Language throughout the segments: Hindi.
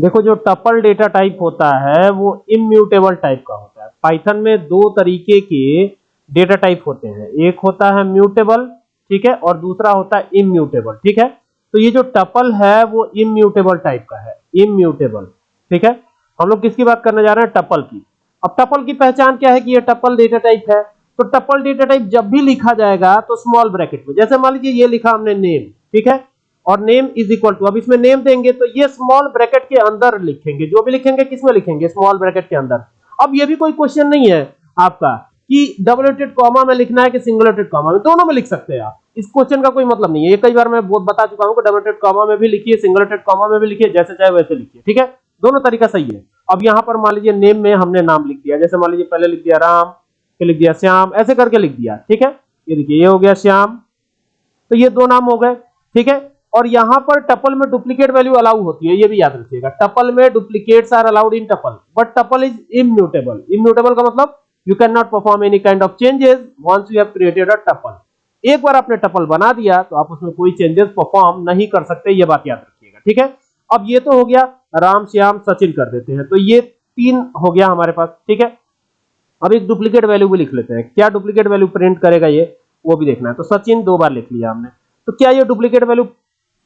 देखो, जो टपल डेटा टाइप होता है, वो इम्यूटेबल टाइप का होता है। पाइथन में दो तरीके के डेटा टाइप होते हैं। एक होता है म्यूटेबल ठीक है, और दूसरा होता है इम्यूटेबल ठीक है? तो ये जो टपल है, वो इम्यूटेबल टाइप का है। इम्यूटेबल ठीक है? हम लोग किसकी बात करने जा रहे हैं? टपल की। अब टपल की पहचान क्या है कि ये टपल डेटा टाइप है? तो टपल डेटा टाइप जब भी लिखा जाएगा तो स्मॉल ब्रैकेट में। जैसे मान लीजिए ये लिखा हमने नेम ठीक है? और नेम इज़ इक्वल टू अब इसमें नेम देंगे तो ये स्मॉल ब्रैकेट के अंदर लिखेंगे। जो भी लिखेंगे, किसमें लिखेंगे? स्मॉल ब्रैकेट के अंदर। अब ये भी कोई क्वेश्चन नहीं है आपका कि डबल रेटेड कॉमा में लिखना है कि सिंगल रेटेड कॉमा में। दोनों में लिख सकते हैं आप। इस क्वेश्चन का कोई मतलब नहीं है। ये कई बार मैं बहुत बता चुका हूँ कि डबल रेटेड कॉमा में भी लिखिए सिंगल रेटेड कॉमा में भी लिखिए, जैसे चाहे वैसे लिखिए। ठीक है? दोनों तरीका सही है। अब यहाँ पर मान लीजिए नेम में हमने नाम लिख दिया। जैसे मान लीजिए पहले लिख दिया राम, फिर लिख दिया श्याम, ऐसे करके लिख दिया। ठीक है? ये देखिए, ये हो गया श्याम। तो ये दो नाम हो गए। ठीक है? और यहाँ पर टपल में डुप्लीकेट वैल्यू अलाउ होती है, ये भी याद रखिएगा। टपल में duplicates are allowed in tuple but tuple is immutable immutable का मतलब you can not perform any kind of changes once you have created a tuple एक बार आपने टपल बना दिया तो आप उसमें कोई चेंजेस परफॉर्म नहीं कर सकते, ये बात याद रखिएगा, ठीक है? अब ये तो हो गया, राम श्याम सचिन कर देते हैं तो ये तीन हो गया हमारे पास, ठीक है? अब एक डुप्लीकेट वैल्यू भी लिख लेते हैं, क्या डुप्लीकेट वैल्यू प्रिंट करेगा ये, वो भी देखना है। तो सचिन दो बार लिख लिया हमने। तो क्या ये डुप्लीकेट वैल्यू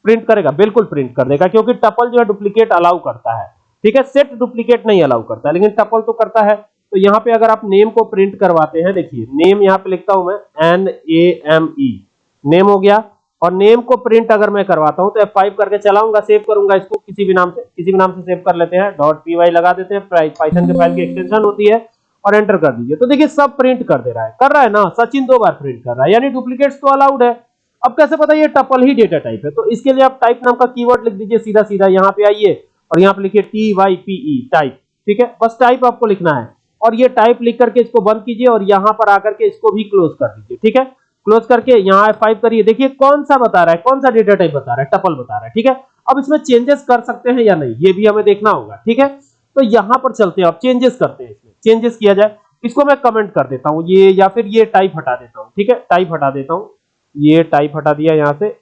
प्रिंट करेगा, बिल्कुल प्रिंट कर देगा, क्योंकि टपल जो है डुप्लीकेट अलाउ करता है। ठीक है सेट डुप्लीकेट नहीं अलाउ करता है, लेकिन टपल तो करता है। तो यहाँ पे अगर आप नेम को प्रिंट करवाते हैं, देखिए नेम यहाँ पे लिखता हूँ मैं N A M E name हो गया, और नेम को प्रिंट अगर मैं करवाता हूँ तो F5 करके चलाऊँगा सेव करूँगा इसको किसी भी नाम से, किसी भी नाम से सेव कर लेते हैं डॉट वाई लगा देते हैं पाइथन के फ़ाइल की एक्सटेंशन होती है, और एंटर कर दीजिए। तो देखिए, सब प्रिंट कर दे रहा है, कर रहा है ना? सचिन दो बार प्रिंट कर रहा है, यानी डुप्लीकेट्स तो अलाउड है। अब कैसे पता ये टपल ही डेटा टाइप है? तो इसके लिए आप टाइप नाम का कीवर्ड लिख दीजिए सीधा सीधा यहाँ पे आइए और यहाँ पे लिखिए T Y P E type ठीक है? बस टाइप आपको लिखना है और ये टाइप लिख करके इसको बंद कीजिए और यहाँ पर आकर के इसको भी क्लोज कर दीजिए, ठीक है? क्लोज करके यहाँ F5 करिए। देखिए कौन सा बता रहा है, कौन सा डेटा टाइप बता रहा है टपल बता रहा है, ठीक है? अब इसमें चेंजेस कर सकते हैं या नहीं, ये भी हमें देखना होगा, ठीक है? तो यहाँ पर चलते हैं, अब चेंजेस करते हैं इसमें। चेंजेस किया जाए, इसको मैं कमेंट कर देता हूँ, ये या फिर ये टाइप हटा देता हूँ, ठीक है? टाइप हटा देता हूँ। ये टाइप हटा दिया, यहाँ से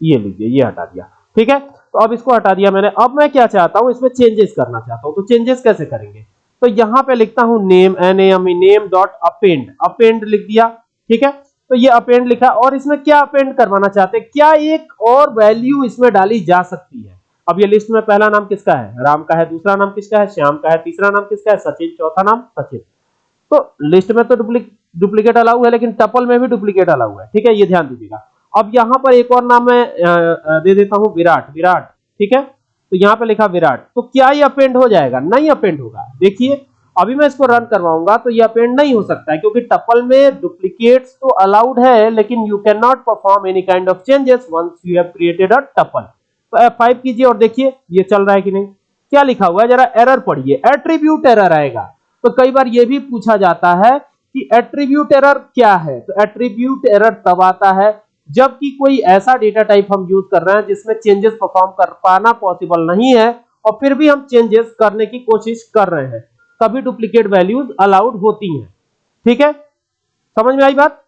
ये लीजिए, ये हटा दिया। ठीक है? तो अब इसको हटा दिया मैंने। अब मैं क्या चाहता हूँ, इसमें चेंजेस करना चाहता हूँ। तो चेंजेस कैसे करेंगे? तो यहाँ पे लिखता हूँ name N M name dot append append लिख दिया, ठीक है? तो ये अपेंड लिखा और इसमें क्या अपेंड करवाना चाहते हैं? क्या एक और वैल्यू इसमें डाली जा सकती है? अब ये लिस्ट में पहला नाम किसका है? राम का है, दूसरा नाम किसका है? श्याम का है, तीसरा नाम किसका है? सचिन, चौथा नाम सचिन। तो लिस्ट में तो डुप्लीकेट अलाउ है, लेकिन टपल में भी डुप्लीकेट अलाउ है। ठीक है, ये ध्यान दीजिएगा। अब यहाँ पर एक और नाम मैं दे देता हूँ, विराट विराट। ठीक है? तो यहाँ पे लिखा विराट। तो क्या ये अपेंड हो जाएगा? नहीं अपेंड होगा। देखिए, अभी मैं इसको रन करवाऊँगा तो ये अपेंड नहीं हो सकता है, क्योंकि टपल में डुप्लीकेट्स तो अलाउड है, लेकिन you can not perform any kind of changes once you have created a tuple तो F5 कीजिए और देखिए, ये चल रहा है कि नहीं? क्या लिखा हुआ है? जरा एरर पढ़िए। एट्रीब्यूट एरर आएगा। तो कई बार ये भी पूछा जाता है कि एट्रीब्यूट एरर क्या है? तो एट्रीब्यूट एरर तब आता है जबकि कोई ऐसा डेटा टाइप हम यूज़ कर रहे हैं जिसमें चेंजेस परफॉर्म कर पाना पॉसिबल नहीं है और फिर भी हम चेंजेस करने की कोशिश कर रहे हैं। तभी डुप्लीकेट वैल्यूज़ अलाउड होती हैं। ठीक है? समझ में आई बात?